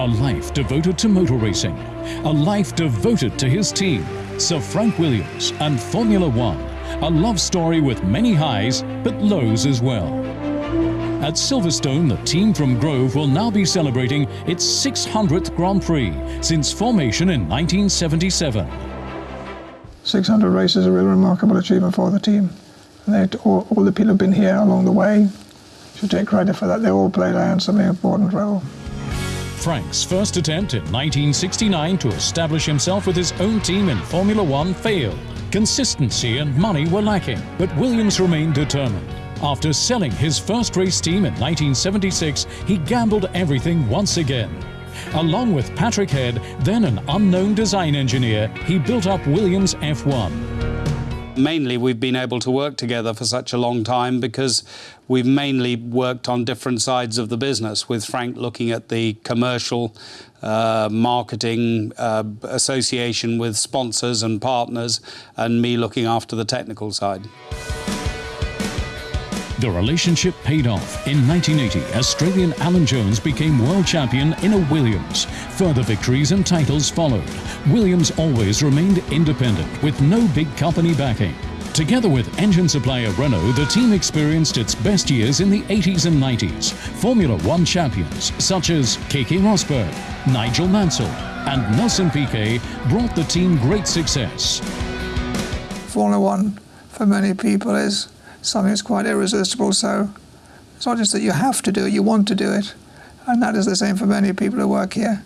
A life devoted to motor racing. A life devoted to his team, Sir Frank Williams and Formula One. A love story with many highs, but lows as well. At Silverstone, the team from Grove will now be celebrating its 600th Grand Prix since formation in 1977. 600 races is a real remarkable achievement for the team. And all, all, the people who have been here along the way should take credit for that. They all played a handsomely important role. Frank's first attempt in 1969 to establish himself with his own team in Formula One failed. Consistency and money were lacking, but Williams remained determined. After selling his first race team in 1976, he gambled everything once again. Along with Patrick Head, then an unknown design engineer, he built up Williams F1. Mainly we've been able to work together for such a long time because we've mainly worked on different sides of the business, with Frank looking at the commercial, uh, marketing, uh, association with sponsors and partners, and me looking after the technical side. The relationship paid off. In 1980, Australian Alan Jones became world champion in a Williams. Further victories and titles followed. Williams always remained independent, with no big company backing. Together with engine supplier Renault, the team experienced its best years in the 80s and 90s. Formula One champions such as Keke Rosberg, Nigel Mansell and Nelson Piquet brought the team great success. Formula One, for many people, is something that's quite irresistible. So it's not just that you have to do it, you want to do it. And that is the same for many people who work here.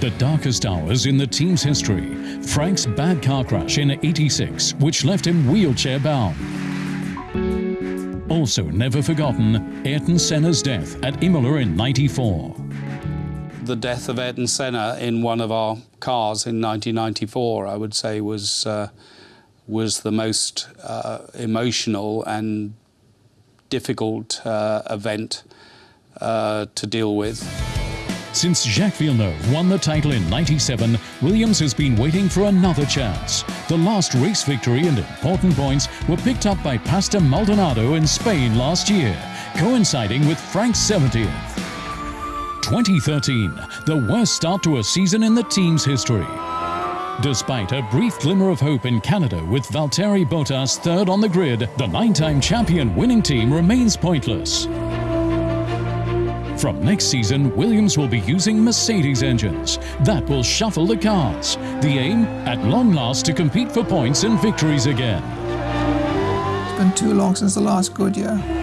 The darkest hours in the team's history. Frank's bad car crash in 86, which left him wheelchair bound. Also never forgotten, Ayrton Senna's death at Imola in 94. The death of Ayrton Senna in one of our cars in 1994, I would say, was uh, was the most uh, emotional and difficult uh, event uh, to deal with. Since Jacques Villeneuve won the title in 97, Williams has been waiting for another chance. The last race victory and important points were picked up by Pastor Maldonado in Spain last year, coinciding with Frank's 70th. 2013, the worst start to a season in the team's history. Despite a brief glimmer of hope in Canada with Valtteri Bottas third on the grid, the nine-time champion winning team remains pointless. From next season, Williams will be using Mercedes engines. That will shuffle the cars. The aim, at long last, to compete for points and victories again. It's been too long since the last good year.